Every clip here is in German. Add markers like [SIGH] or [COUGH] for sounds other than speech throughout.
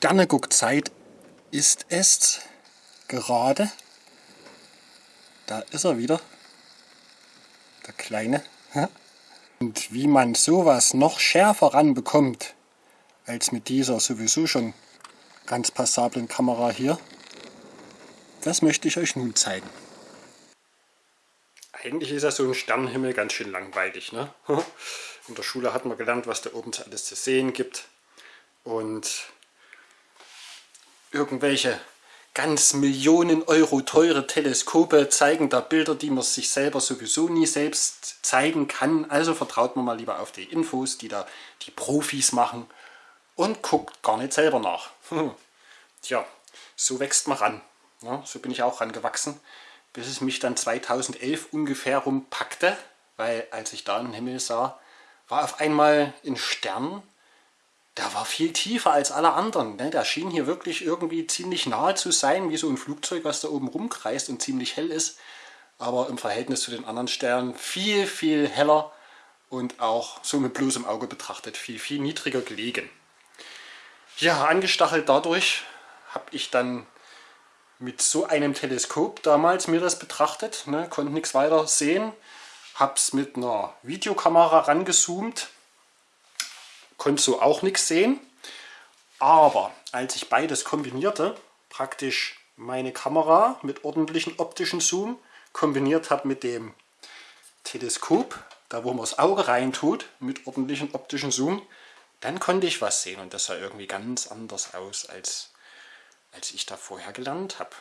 Sterneguckzeit ist es gerade. Da ist er wieder, der Kleine. Und wie man sowas noch schärfer ranbekommt, als mit dieser sowieso schon ganz passablen Kamera hier, das möchte ich euch nun zeigen. Eigentlich ist ja so ein Sternenhimmel ganz schön langweilig. Ne? [LAUGHS] In der Schule hat man gelernt, was da oben alles zu sehen gibt. Und irgendwelche ganz Millionen Euro teure Teleskope zeigen da Bilder, die man sich selber sowieso nie selbst zeigen kann. Also vertraut man mal lieber auf die Infos, die da die Profis machen und guckt gar nicht selber nach. Tja, so wächst man ran. Ja, so bin ich auch rangewachsen, bis es mich dann 2011 ungefähr rumpackte, weil als ich da in Himmel sah, war auf einmal ein Stern, der war viel tiefer als alle anderen. Ne? Der schien hier wirklich irgendwie ziemlich nahe zu sein, wie so ein Flugzeug, was da oben rumkreist und ziemlich hell ist. Aber im Verhältnis zu den anderen Sternen viel, viel heller und auch so mit bloßem Auge betrachtet viel, viel niedriger gelegen. Ja, angestachelt dadurch habe ich dann mit so einem Teleskop damals mir das betrachtet, ne, konnte nichts weiter sehen, habe es mit einer Videokamera rangezoomt konnte so auch nichts sehen. Aber als ich beides kombinierte, praktisch meine Kamera mit ordentlichen optischen Zoom kombiniert habe mit dem Teleskop, da wo man das Auge reintut, mit ordentlichen optischen Zoom, dann konnte ich was sehen und das sah irgendwie ganz anders aus, als, als ich da vorher gelernt habe.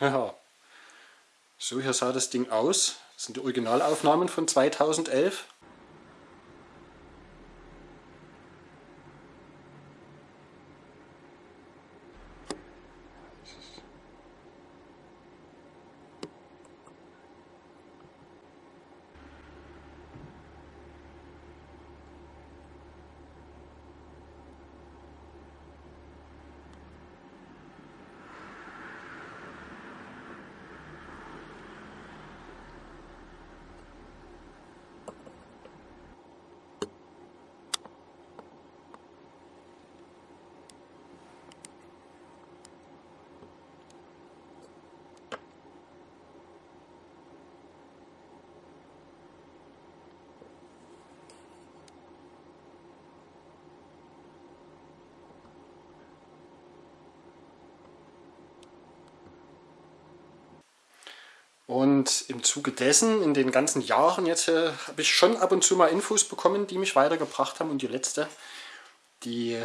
Ja, so hier sah das Ding aus. Das sind die Originalaufnahmen von 2011. Und im Zuge dessen, in den ganzen Jahren jetzt, äh, habe ich schon ab und zu mal Infos bekommen, die mich weitergebracht haben. Und die letzte, die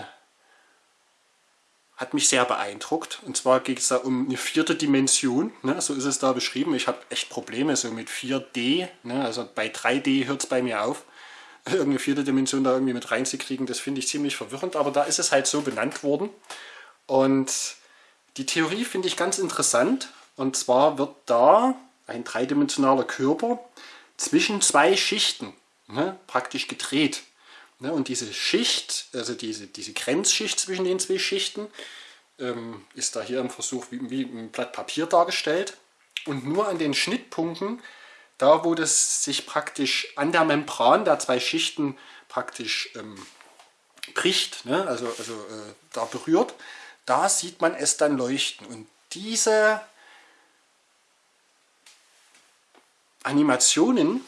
hat mich sehr beeindruckt. Und zwar geht es da um eine vierte Dimension. Ne? So ist es da beschrieben. Ich habe echt Probleme so mit 4D. Ne? Also bei 3D hört es bei mir auf. [LAUGHS] Irgendeine vierte Dimension da irgendwie mit reinzukriegen, das finde ich ziemlich verwirrend. Aber da ist es halt so benannt worden. Und die Theorie finde ich ganz interessant. Und zwar wird da ein dreidimensionaler Körper zwischen zwei Schichten ne, praktisch gedreht. Ne, und diese Schicht, also diese, diese Grenzschicht zwischen den zwei Schichten, ähm, ist da hier im Versuch wie, wie ein Blatt Papier dargestellt. Und nur an den Schnittpunkten, da wo das sich praktisch an der Membran der zwei Schichten praktisch ähm, bricht, ne, also, also äh, da berührt, da sieht man es dann leuchten. Und diese Animationen,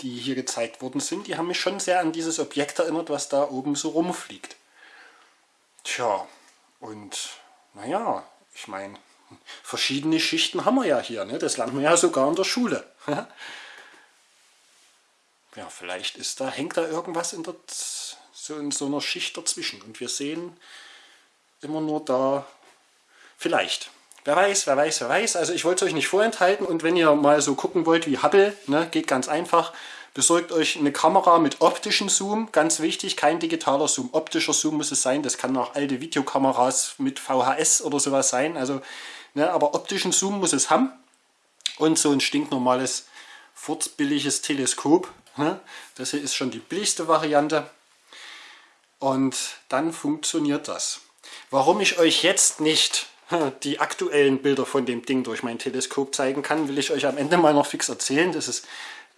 die hier gezeigt worden sind, die haben mich schon sehr an dieses Objekt erinnert, was da oben so rumfliegt. Tja, und naja, ich meine, verschiedene Schichten haben wir ja hier, ne? das lernt man ja sogar in der Schule. [LAUGHS] ja, vielleicht ist da, hängt da irgendwas in, der, so in so einer Schicht dazwischen und wir sehen immer nur da, vielleicht, Wer weiß, wer weiß, wer weiß. Also ich wollte es euch nicht vorenthalten und wenn ihr mal so gucken wollt wie Hubble, ne, geht ganz einfach. Besorgt euch eine Kamera mit optischen Zoom, ganz wichtig, kein digitaler Zoom, optischer Zoom muss es sein. Das kann auch alte Videokameras mit VHS oder sowas sein. Also, ne, aber optischen Zoom muss es haben. und so ein stinknormales, furzbilliges Teleskop. Ne? Das hier ist schon die billigste Variante. Und dann funktioniert das. Warum ich euch jetzt nicht [LAUGHS] die aktuellen Bilder von dem Ding durch mein Teleskop zeigen kann, will ich euch am Ende mal noch fix erzählen. Das ist,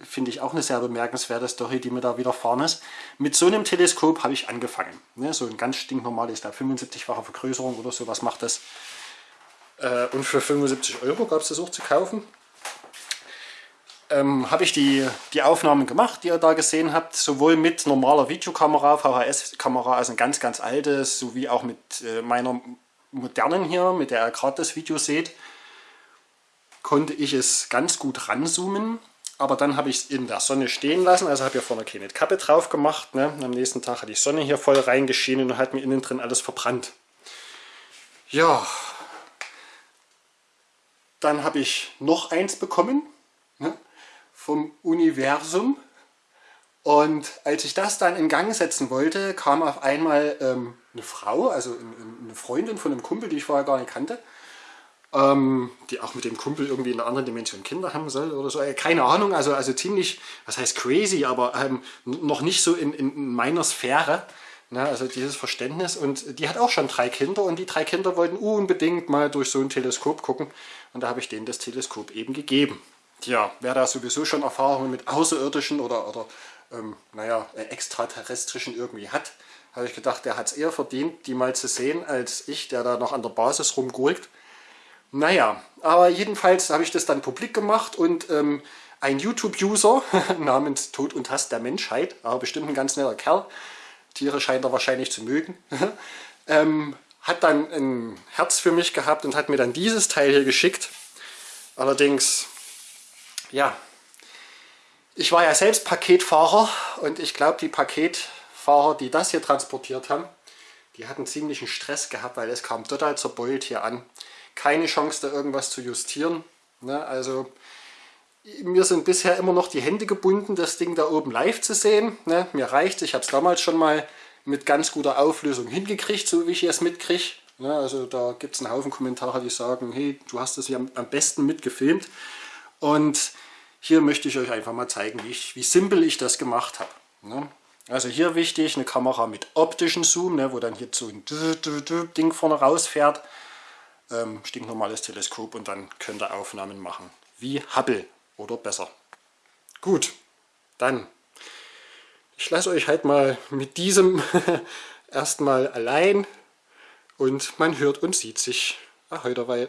finde ich, auch eine sehr bemerkenswerte Story, die mir da widerfahren ist. Mit so einem Teleskop habe ich angefangen. Ne, so ein ganz stinknormales, da 75-fache Vergrößerung oder sowas macht das. Äh, und für 75 Euro gab es das auch zu kaufen. Ähm, habe ich die, die Aufnahmen gemacht, die ihr da gesehen habt, sowohl mit normaler Videokamera, VHS-Kamera, also ein ganz, ganz altes, sowie auch mit äh, meiner modernen hier, mit der ihr gerade das Video seht, konnte ich es ganz gut ranzoomen. Aber dann habe ich es in der Sonne stehen lassen, also habe hier vorne keine Kappe drauf gemacht. Ne? Am nächsten Tag hat die Sonne hier voll reingeschienen und hat mir innen drin alles verbrannt. Ja, dann habe ich noch eins bekommen ne? vom Universum. Und als ich das dann in Gang setzen wollte, kam auf einmal ähm, eine Frau, also eine Freundin von einem Kumpel, die ich vorher gar nicht kannte, ähm, die auch mit dem Kumpel irgendwie in einer anderen Dimension Kinder haben soll oder so. Äh, keine Ahnung, also, also ziemlich, was heißt crazy, aber ähm, noch nicht so in, in meiner Sphäre. Ne, also dieses Verständnis und die hat auch schon drei Kinder und die drei Kinder wollten unbedingt mal durch so ein Teleskop gucken und da habe ich denen das Teleskop eben gegeben. Tja, wer da sowieso schon Erfahrungen mit Außerirdischen oder, oder ähm, naja, äh, extraterrestrischen irgendwie hat, habe ich gedacht, der hat es eher verdient, die mal zu sehen, als ich, der da noch an der Basis rumgurkt. Naja, aber jedenfalls habe ich das dann publik gemacht und ähm, ein YouTube-User [LAUGHS] namens Tod und Hass der Menschheit, aber bestimmt ein ganz netter Kerl, Tiere scheint er wahrscheinlich zu mögen, [LAUGHS] ähm, hat dann ein Herz für mich gehabt und hat mir dann dieses Teil hier geschickt. Allerdings, ja, ich war ja selbst Paketfahrer und ich glaube, die Paketfahrer, die das hier transportiert haben, die hatten ziemlichen Stress gehabt, weil es kam total zerbeult hier an. Keine Chance, da irgendwas zu justieren. Ne? Also mir sind bisher immer noch die Hände gebunden, das Ding da oben live zu sehen. Ne? Mir reicht ich habe es damals schon mal mit ganz guter Auflösung hingekriegt, so wie ich es mitkriege. Ne? Also da gibt es einen Haufen Kommentare, die sagen, hey, du hast das hier am besten mitgefilmt. Und hier möchte ich euch einfach mal zeigen, wie, ich, wie simpel ich das gemacht habe. Ne? Also hier wichtig, eine Kamera mit optischen Zoom, ne, wo dann hier so ein Ding vorne rausfährt. Ähm, stinknormales Teleskop und dann könnt ihr Aufnahmen machen. Wie Hubble oder besser. Gut, dann. Ich lasse euch halt mal mit diesem [LAUGHS] erstmal allein und man hört und sieht sich. Ahoi dabei.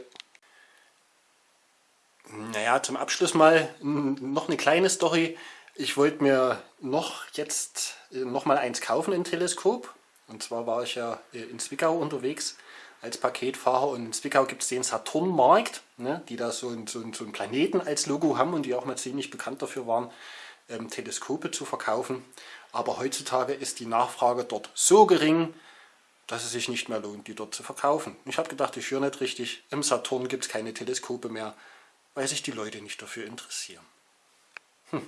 Naja, zum Abschluss mal noch eine kleine Story. Ich wollte mir noch jetzt äh, noch mal eins kaufen, ein Teleskop. Und zwar war ich ja äh, in Zwickau unterwegs als Paketfahrer und in Zwickau gibt es den Saturnmarkt, ne, die da so, ein, so, ein, so einen Planeten als Logo haben und die auch mal ziemlich bekannt dafür waren, ähm, Teleskope zu verkaufen. Aber heutzutage ist die Nachfrage dort so gering, dass es sich nicht mehr lohnt, die dort zu verkaufen. Ich habe gedacht, ich höre nicht richtig, im Saturn gibt es keine Teleskope mehr weil sich die Leute nicht dafür interessieren. Hm.